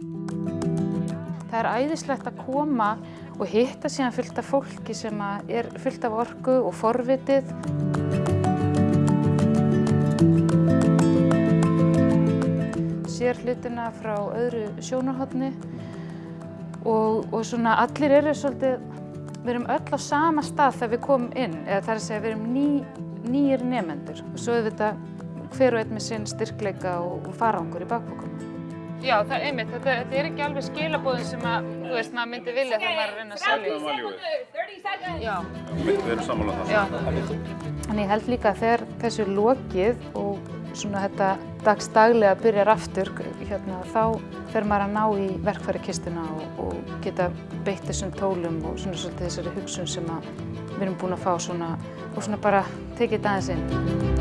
Það er æðislegt að koma og hitta síðan fullt af fólki sem er fullt af orku og forvitið. Sér hlutina frá öðru sjónarhóttni og, og svona allir eru svolítið, við erum öll á sama stað þegar við komum inn, eða það er að segja við erum ný, nýjir nefendur og svo er þetta hver og einn með sinn styrkleika og, og farangur í bakbókunum. Já, það er einmitt, þetta, þetta er ekki alveg skilabóðin sem að, þú veist, maður myndi vilja þegar maður er að reyna að selja. Já. Við erum sammála það. Já. Þannig ég held líka að þegar þessu er lokið og svona þetta dagstaglega byrjar aftur, hérna, þá fer maður að ná í verkfæri kistuna og, og geta beitt þessum tólum og svona svolítið þessari hugsun sem að við erum búin að fá svona og svona bara tekið þetta aðeins inn.